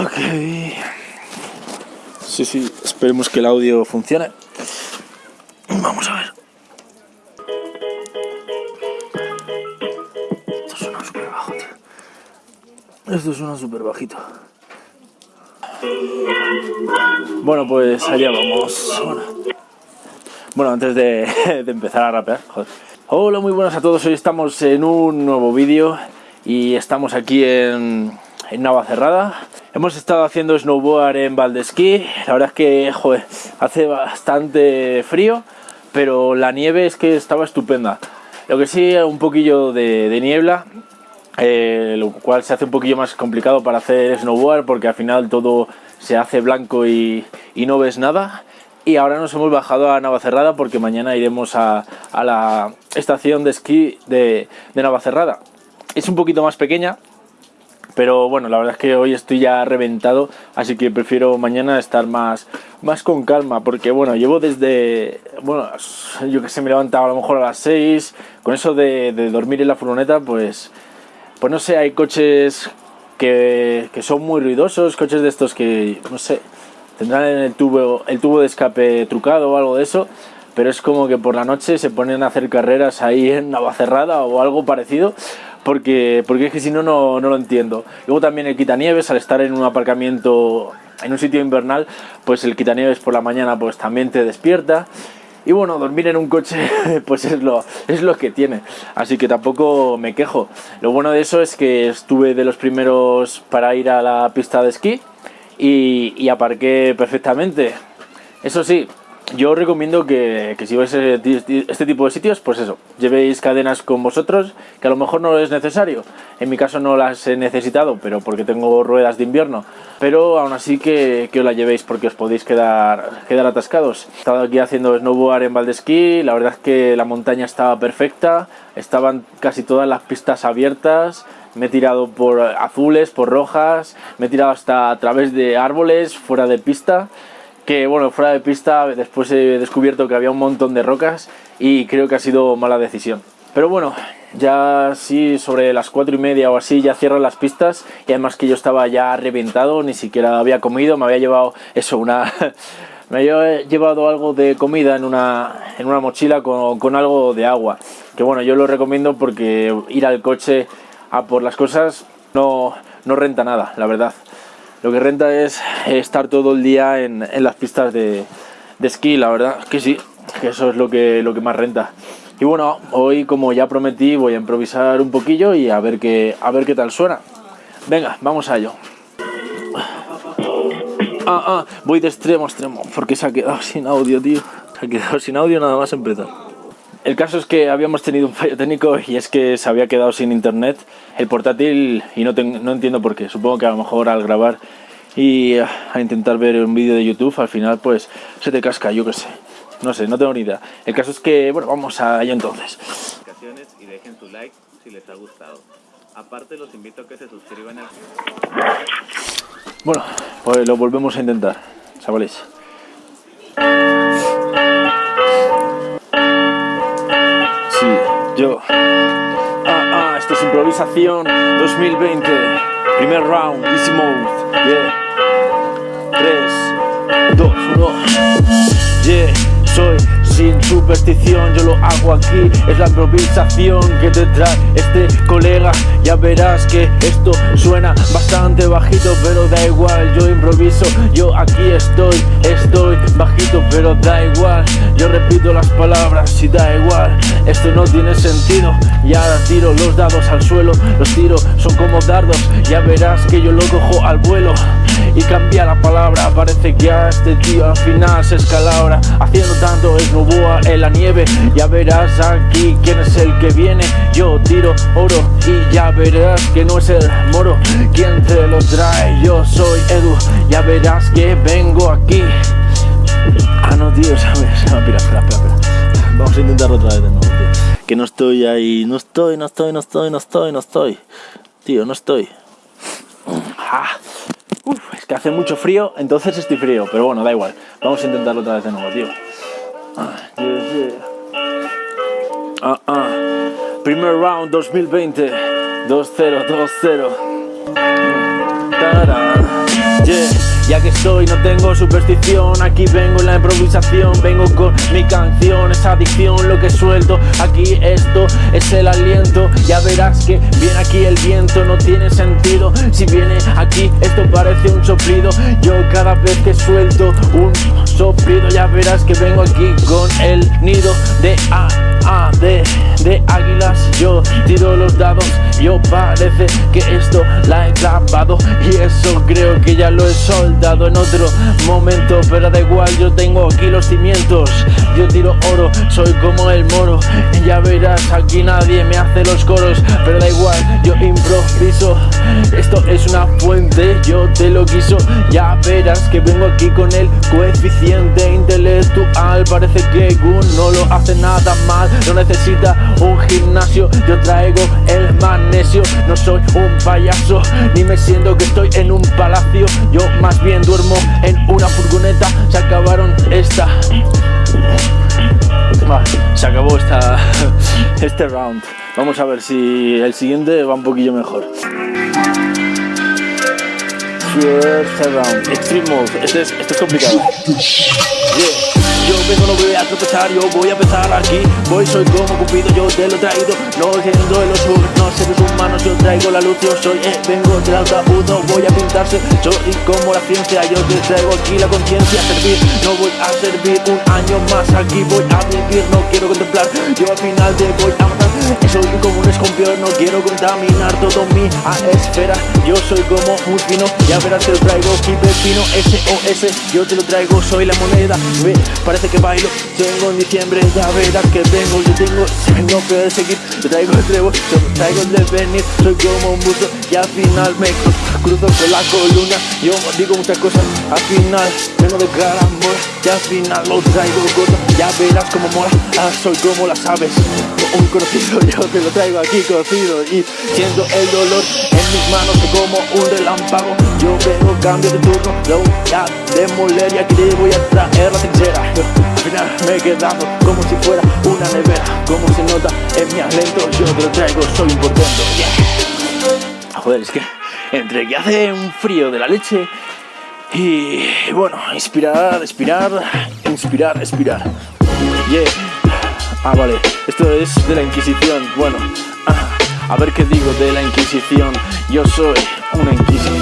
Ok. Sí, sí, esperemos que el audio funcione. Vamos a ver. Esto suena súper bajo, tío. Esto suena súper bajito. Bueno, pues allá vamos. Bueno, antes de, de empezar a rapear, joder. Hola, muy buenas a todos. Hoy estamos en un nuevo vídeo y estamos aquí en, en Navacerrada. Hemos estado haciendo snowboard en Valdesquí. La verdad es que hace bastante frío, pero la nieve es que estaba estupenda. Lo que sí, un poquillo de, niebla, eh, lo cual se hace un poquillo más complicado para hacer snowboard porque al final todo se hace blanco y, no ves nada. Y ahora nos hemos bajado a Navacerrada porque mañana iremos a, a la estación de esquí de, de Navacerrada. Es un poquito más pequeña, pero bueno, la verdad es que hoy estoy ya reventado, así que prefiero mañana estar más, más con calma, porque bueno, llevo desde, bueno, yo que sé, me levantaba a lo mejor a las 6, con eso de, dormir en la furgoneta, pues, pues no sé, hay coches que, que, son muy ruidosos, coches de estos que, no sé, tendrán el tubo, el tubo de escape trucado o algo de eso, pero es como que por la noche se ponen a hacer carreras ahí en Navacerrada o algo parecido, porque, porque es que si no, no, lo entiendo. Luego también el quitanieves, al estar en un aparcamiento, en un sitio invernal, pues el quitanieves por la mañana pues también te despierta. Y bueno, dormir en un coche pues es lo, es lo que tiene, así que tampoco me quejo. Lo bueno de eso es que estuve de los primeros para ir a la pista de esquí y, y aparqué perfectamente. Eso sí, yo recomiendo que, que, si vais a este tipo de sitios, pues eso, llevéis cadenas con vosotros, que a lo mejor no es necesario. En mi caso no las he necesitado, pero porque tengo ruedas de invierno. Pero aún así que, que os la llevéis porque os podéis quedar, quedar atascados. He estado aquí haciendo snowboard en Valdesquí, la verdad es que la montaña estaba perfecta, estaban casi todas las pistas abiertas, me he tirado por azules, por rojas, me he tirado hasta a través de árboles, fuera de pista que bueno, fuera de pista después he descubierto que había un montón de rocas y creo que ha sido mala decisión. Pero bueno, ya sí sobre las cuatro y media o así ya cierran las pistas y además que yo estaba ya reventado, ni siquiera había comido, me había llevado eso, una... me había llevado algo de comida en una, en una mochila con, con algo de agua. Que bueno, yo lo recomiendo porque ir al coche a por las cosas no, no renta nada, la verdad. Lo que renta es estar todo el día en, en las pistas de, de, esquí, la verdad que sí, que eso es lo que, lo que más renta. Y bueno, hoy como ya prometí voy a improvisar un poquillo y a ver qué, a ver qué tal suena. Venga, vamos a ello. Ah, ah, voy de extremo a extremo, porque se ha quedado sin audio, tío. Se ha quedado sin audio nada más empezar. El caso es que habíamos tenido un fallo técnico y es que se había quedado sin internet el portátil y no, no entiendo por qué. Supongo que a lo mejor al grabar y a intentar ver un vídeo de YouTube al final pues se te casca, yo qué sé. No sé, no tengo ni idea. El caso es que, bueno, vamos a ello entonces. Y dejen su like si les ha gustado. Aparte los invito a que se suscriban al... Bueno, pues lo volvemos a intentar, chavales. Yo. Ah, ah, esto es improvisación 2020. Primer round, easy mode. Yeah. 3, 2, 1. Yeah, soy sin superstición, yo lo hago aquí, es la improvisación que te trae este colega, ya verás que esto suena bastante bajito, pero da igual, yo improviso, yo aquí estoy, estoy bajito, pero da igual, yo repito las palabras y da igual, esto no tiene sentido, y ahora tiro los dados al suelo, los tiro son como dardos, ya verás que yo lo cojo al vuelo, y cambia la palabra, parece que a este tío al final se escalabra, haciendo tanto es no en la nieve. Ya verás aquí quién es el que viene. Yo tiro oro y ya verás que no es el moro. Quien te lo trae, yo soy Edu. Ya verás que vengo aquí. Ah no tío, sabes espera, espera, espera. Vamos a intentarlo otra vez de nuevo, tío. Que no estoy ahí, no estoy, no estoy, no estoy, no estoy, no estoy. Tío, no estoy. Ah. Que hace mucho frío, entonces estoy frío, pero bueno, da igual. Vamos a intentarlo otra vez de nuevo, tío. Ah, yeah, yeah. Ah, ah. Primer round 2020 2-0, 2-0 Ya que estoy, no tengo superstición. Aquí vengo en la improvisación. Vengo con mi canción, es adicción. Lo que suelto Aquí esto es el aliento. Ya verás que viene aquí el viento. No tiene sentido. Si viene aquí esto parece un soplido. Yo cada vez que suelto un soplido Ya verás que vengo aquí con el nido de A, A, de, de águilas. Yo tiro los dados Yo parece que esto la he clavado Y eso creo que ya lo he soldado en otro momento Pero da igual, yo tengo aquí los cimientos. Yo tiro oro, soy como el moro Ya verás, aquí nadie me hace los coros Pero da igual, yo improviso. Esto es una fuente, yo te lo quiso. Ya verás que vengo aquí con el coeficiente intelectual. Parece que Gun no lo hace nada mal No necesita un gimnasio Yo traigo el No soy un payaso Ni me siento que estoy en un palacio Yo más bien duermo en una furgoneta Se acabaron esta se acabó esta, este round. Vamos a ver si el siguiente va un poquillo mejor. First round, extreme mode. Este es, este es complicado. Yo vengo, no voy a tropezar, yo voy a empezar aquí. Voy, soy como Cupido, yo te lo he traído. No siendo de los no seres humanos Yo traigo la luz, yo soy, eh, vengo del ataúd voy a pintarse, soy como la ciencia Yo te traigo aquí la conciencia servir. No voy a servir un año más Aquí voy a vivir, no quiero contemplar. Yo al final te voy a matar. Soy como un escorpión, no quiero contaminar todo mi esfera Yo soy como un fino, ya verás te lo traigo aquí pepino SOS, yo te lo traigo, soy la moneda. Ve, parece que bailo. Tengo en diciembre, ya verás que vengo. Yo tengo, tengo que seguir Yo traigo el trevo, yo traigo el devenir. Soy como un buzo y al final me cruzo con la columna. Yo digo muchas cosas, al final vengo de carambola Y al final lo traigo corto Ya verás como mola, ah, soy como las aves Un conocido, yo te lo traigo aquí cocido Y siento el dolor en mis manos como un relámpago Yo vengo, cambio de turno, lo voy a demoler Y aquí te voy a traer la trinchera al final me he quedado como si fuera una nevera Como se nota en mi aliento Yo te lo traigo, soy importante yeah. Joder, es que entre que hace un frío de la leche Y bueno, inspirar, expirar, inspirar, expirar. Yeah. Ah, vale, esto es de la Inquisición Bueno, ah, a ver qué digo de la Inquisición. Yo soy una Inquisición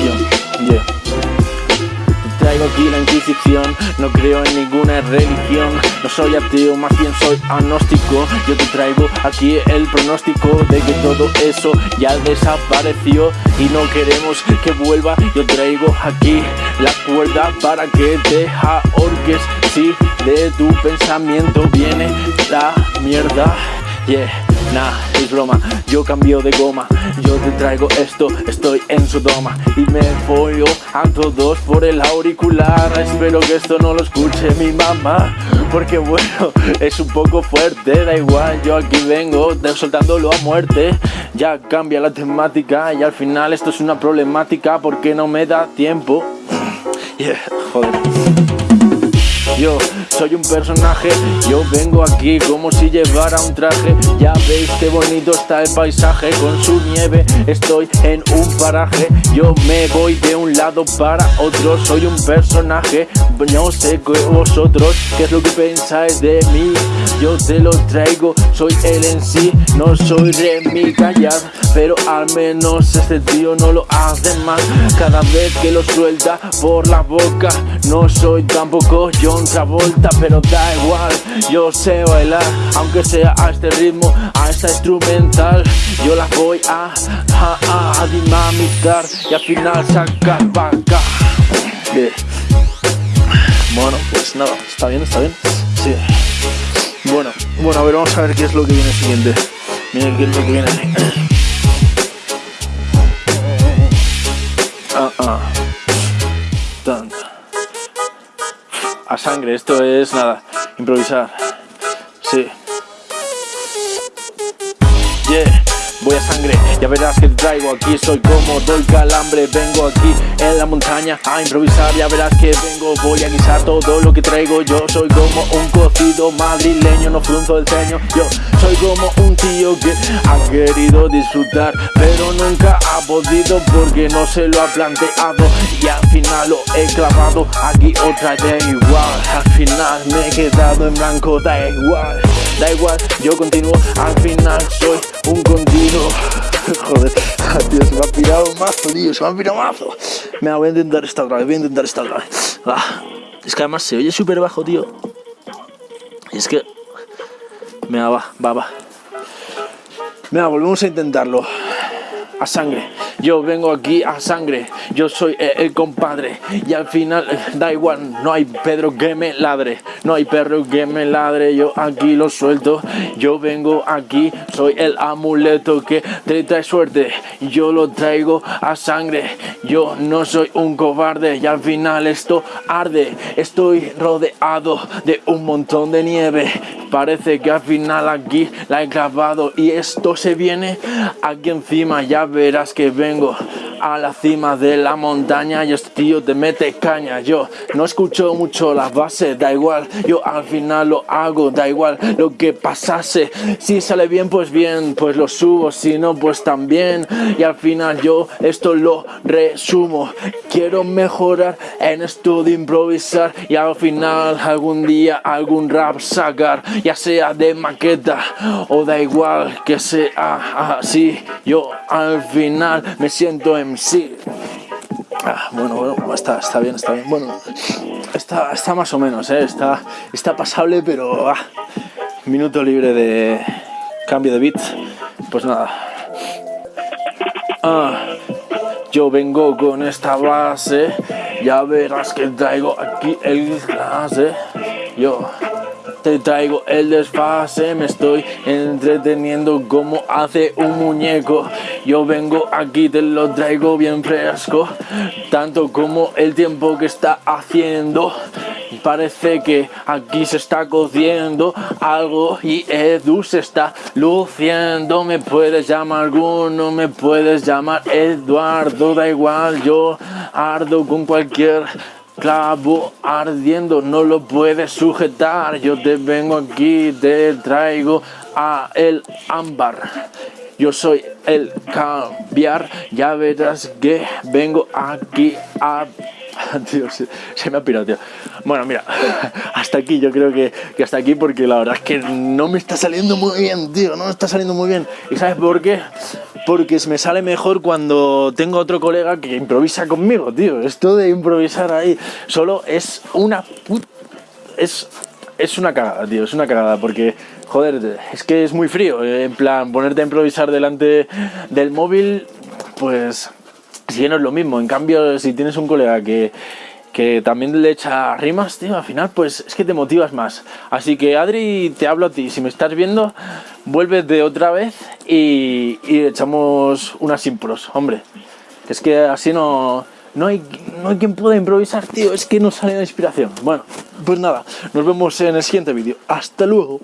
traigo aquí la Inquisición. No creo en ninguna religión. No soy ateo, más bien soy agnóstico. Yo te traigo aquí el pronóstico De que todo eso ya desapareció. Y no queremos que vuelva. Yo traigo aquí la cuerda para que te ahorques. Si de tu pensamiento viene la mierda Yeah Nah, es broma, yo cambio de goma. Yo te traigo esto, estoy en Sodoma. Y me follo a todos por el auricular. Espero que esto no lo escuche mi mamá. Porque bueno, es un poco fuerte Da igual, yo aquí vengo soltándolo a muerte. Ya cambia la temática y al final esto es una problemática Porque no me da tiempo. Yeah, joder. Yo soy un personaje, yo vengo aquí como si llevara un traje. Ya veis qué bonito está el paisaje Con su nieve. Estoy en un paraje. Yo me voy de un lado para otro. Soy un personaje, no sé vosotros ¿Qué es lo que pensáis de mí? Yo te lo traigo, soy él en sí. No soy Remy Callar Pero al menos este tío no lo hace mal Cada vez que lo suelta por la boca No soy tampoco John Travolta Pero da igual, yo sé bailar Aunque sea a este ritmo, a esta instrumental. Yo la voy a, a, a dinamitar Y al final sacar vaca Bueno, pues nada, está bien, está bien Sí. Bueno, bueno, a ver, vamos a ver qué es lo que viene siguiente. Miren qué es lo que viene. Ah, ah a sangre. Esto es nada, improvisar. Sí. Yeah. Voy a sangre Ya verás que traigo aquí, soy como doy calambre Vengo aquí en la montaña a improvisar Ya verás que vengo, voy a guisar todo lo que traigo Yo soy como un cocido madrileño, no frunzo el ceño Yo soy como un tío que ha querido disfrutar Pero nunca ha podido porque no se lo ha planteado Y al final lo he clavado aquí otra de igual Al final me he quedado en blanco, da igual Da igual, yo continúo, al final soy un continuo. Joder, tío, se me ha pirado mazo, tío, se me ha pirado mazo. Me voy a intentar esta otra vez, voy a intentar esta otra vez. Ah, Es que además se oye súper bajo, tío. Y es que... Me va, va, va. Venga, volvemos a intentarlo. A sangre. Yo vengo aquí a sangre, yo soy el, compadre. Y al final eh, da igual, no hay Pedro que me ladre, no hay perro que me ladre, yo aquí lo suelto, yo vengo aquí, soy el amuleto que te trae suerte, yo lo traigo a sangre, yo no soy un cobarde. Y al final esto arde, estoy rodeado de un montón de nieve, parece que al final aquí la he clavado y esto se viene aquí encima, ya verás que vengo a la cima de la montaña y este tío te mete caña. Yo no escucho mucho las bases da igual. Yo al final lo hago da igual lo que pasase. Si sale bien pues bien pues lo subo. Si no pues también. Y al final yo esto lo resumo. Quiero mejorar en esto de improvisar y al final algún día algún rap sacar ya sea de maqueta o da igual que sea así. Yo al final me siento en sí. Ah, bueno, bueno, está, está bien, está bien. Bueno, está, está más o menos, ¿eh? está, está pasable, pero ah, minuto libre de cambio de beat. Pues nada. Ah, yo vengo con esta base, ya verás que traigo aquí el clase. Yo te traigo el desfase, me estoy entreteniendo como hace un muñeco. Yo vengo aquí, te lo traigo bien fresco, tanto como el tiempo que está haciendo. Parece que aquí se está cociendo algo y Edu se está luciendo. Me puedes llamar alguno, me puedes llamar Eduardo, da igual, yo ardo con cualquier clavo ardiendo, no lo puedes sujetar. Yo te vengo aquí, te traigo a el ámbar. Yo soy el cambiar, ya verás que vengo aquí a... Tío, se, me ha pirado, tío. Bueno, mira, hasta aquí, yo creo que, que, hasta aquí porque la verdad es que no me está saliendo muy bien, tío, no me está saliendo muy bien. ¿Y sabes por qué? porque me sale mejor cuando tengo otro colega que improvisa conmigo, tío. Esto de improvisar ahí solo es una es, es una cagada, tío, es una cagada, porque, joder, es que es muy frío, eh, en plan, ponerte a improvisar delante del móvil, pues, si no es lo mismo, en cambio, si tienes un colega que que también le echa rimas, tío, al final pues es que te motivas más. Así que Adri, te hablo a ti, si me estás viendo, vuelve de otra vez y, echamos unas impros, hombre. Es que así no, no, hay, no hay quien pueda improvisar, tío, es que no sale la inspiración. Bueno, pues nada, nos vemos en el siguiente vídeo. Hasta luego.